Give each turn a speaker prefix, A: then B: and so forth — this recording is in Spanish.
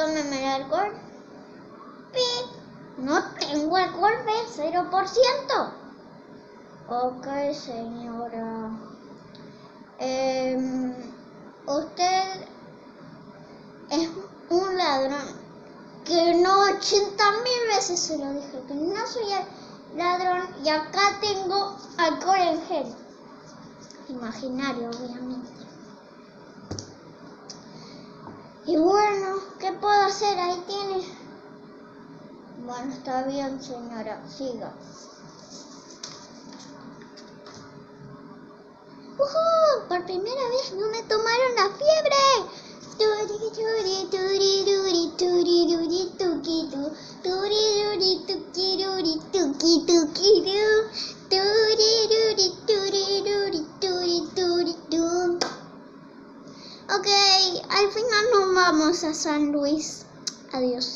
A: tómeme el alcohol. No tengo alcohol, ¿ve? 0%. Ok, señora. Em, usted es un ladrón. Que no 80 mil veces se lo dije, que no soy el ladrón y acá tengo alcohol en gel. Imaginario, obviamente. Y bueno, ¿qué puedo hacer? Ahí tiene. Bueno, está bien, señora. Siga. ¡Uhú! Por primera vez no me tomaron la fiebre. Turi, turi, turi, turi, turi, turi, tuki, tu. Turi, turi, turi, tuki, tuki, tu. Ok, al final nos vamos a San Luis. Adiós.